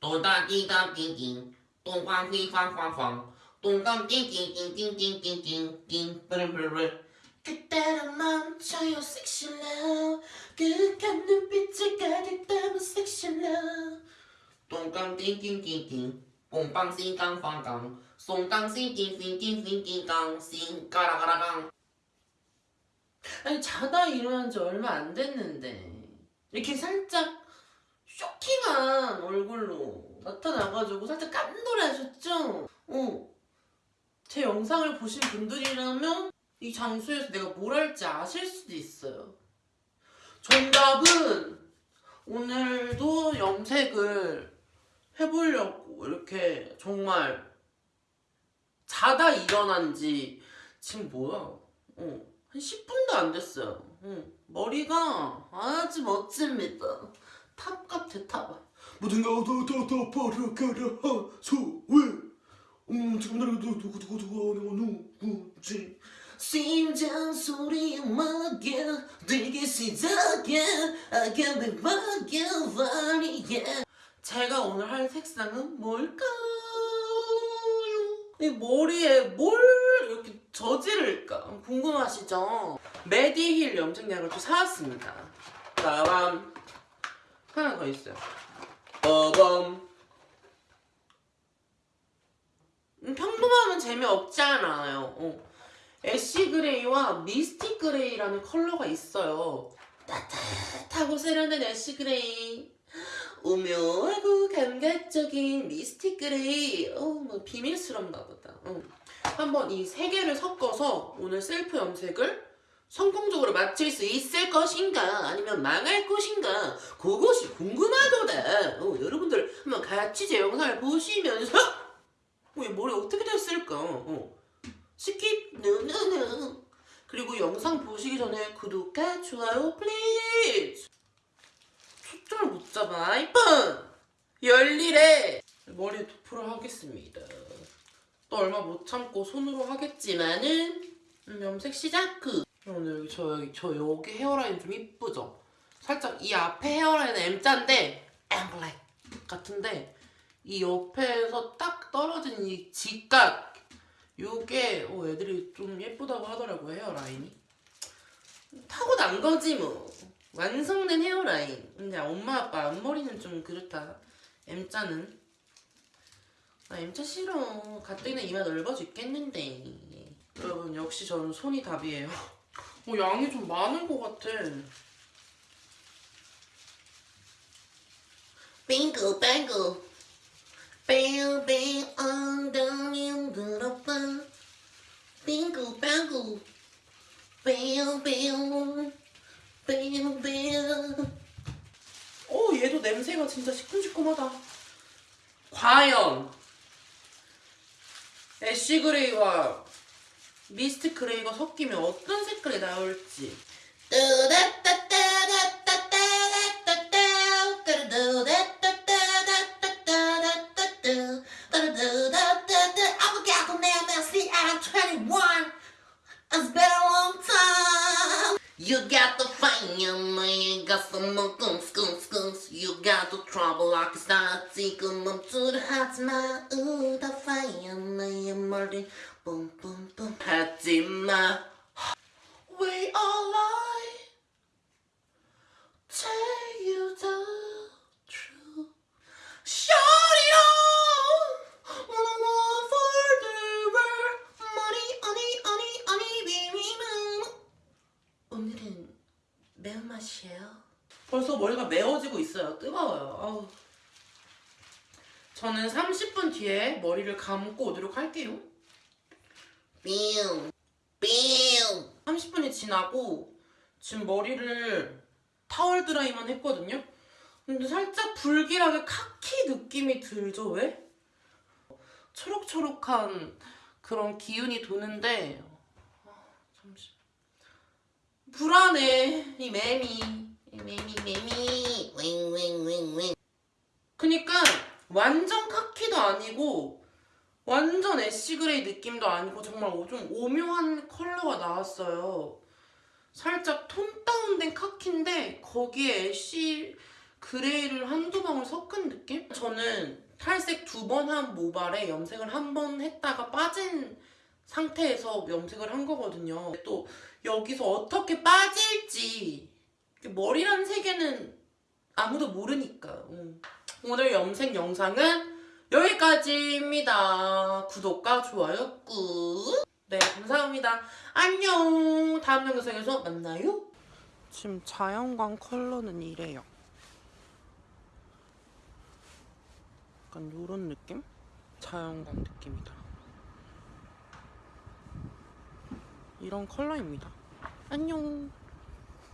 또다띵땅띵띵 똥꽝띵꽝꽝꽝 똥꽝띵띵띵띵띵띵띵띵 브르브르 그때로 멈춰요 섹시 러브 그윽한 눈빛을 가득 담은 섹시 러브 똥꽝띵띵띵띵 뽕빵띵깡빵깡 송깡띵띵띵띵띵띵깡 띵까라가라강 아니 자다 일어난 지 얼마 안 됐는데 이렇게 살짝 쇼킹한 얼굴로 나타나가지고 살짝 깜놀하셨죠? 어. 제 영상을 보신 분들이라면 이 장소에서 내가 뭘 할지 아실 수도 있어요. 정답은 오늘도 염색을 해보려고 이렇게 정말 자다 일어난 지 지금 뭐야? 어, 한 10분도 안 됐어요. 어, 머리가 아주 멋집니다. 탑 같아 탑. 모든 거다다다 버려가라 소왜? 음 지금 나를 누구 누구 누구지? 심장 소리에 막여 들기 시작해. I can be 막여버리게 제가 오늘 할 색상은 뭘까요? 이 머리에 뭘 이렇게 저지를까? 궁금하시죠? 메디힐 염색약을 또 사왔습니다. 빠밤 하나 더 있어요 빠밤 음, 평범하면 재미없잖아요 어. ash gray와 mystic gray라는 컬러가 있어요. 따뜻하고 세련된 ash gray. 오묘하고 감각적인 mystic gray. 어, 뭐 비밀스럽나 보다. 어. 한번 이 세 개를 섞어서 오늘 셀프 염색을 성공적으로 마칠 수 있을 것인가? 아니면 망할 것인가? 그것이 궁금하도다. 어, 여러분들 한번 같이 제 영상을 보시면서 어, 이 머리 어떻게 됐을까? 어. skip no no no. 그리고 영상 보시기 전에 구독과 좋아요 please 초점을 못 잡아 아이폰 열일에 머리에 도포를 하겠습니다. 또 얼마 못 참고 손으로 하겠지만은 음, 염색 시작 오늘 여기 저 여기 저 여기 헤어라인 좀 이쁘죠? 살짝 이 앞에 헤어라인은 M자인데 엠블랙 같은데 이 옆에서 딱 떨어진 이 직각 요게 어, 애들이 좀 예쁘다고 하더라고요 헤어라인이. 타고난 거지 뭐. 완성된 헤어라인. 근데 엄마 아빠 앞머리는 좀 그렇다. M자는. 나 M자 싫어. 가뜩이나 이마 넓어져 있겠는데. 여러분 역시 저는 손이 답이에요 어, 양이 좀 많은 것 같아. 빙고 뱅고. 뱅뱅 엉덩이 들어봐 빙고 빙고. 뱅뱅 뱅뱅 오 얘도 냄새가 진짜 시큼시큼하다. 과연 ash gray와 mist gray가 섞이면 어떤 색깔이 나올지 You got the fire, man, got some skunk, skunk, skunks. You got the trouble, I can start taking them to the hearts, man. ooh, the fire, man, Martin. Boom, boom, boom, Patty, my. We all are. 매운맛이에요 벌써 머리가 매워지고 있어요 뜨거워요 아우. 저는 30분 뒤에 머리를 감고 오도록 할게요 뿅, 뿅. 30분이 지나고 지금 머리를 타월 드라이만 했거든요. 근데 살짝 불길하게 카키 느낌이 들죠, 왜? 초록초록한 그런 기운이 도는데 아, 잠시 불안해 이 매미 이 매미 매미 윙윙윙윙. 그니까 완전 카키도 아니고 완전 ash gray 느낌도 아니고 정말 좀 오묘한 컬러가 나왔어요. 살짝 tone down된 카키인데 거기에 ash gray를 한두 방울 섞은 느낌? 저는 탈색 두 번 한 모발에 염색을 한 번 했다가 빠진 상태에서 염색을 한 거거든요. 또 여기서 어떻게 빠질지 머리란 세계는 아무도 모르니까. 음. 오늘 염색 영상은 여기까지입니다. 구독과 좋아요 꾹. 네, 감사합니다. 안녕. 다음 영상에서 만나요. 지금 자연광 컬러는 이래요. 약간 요런 느낌? 자연광 느낌이다. 이런 컬러입니다. 안녕.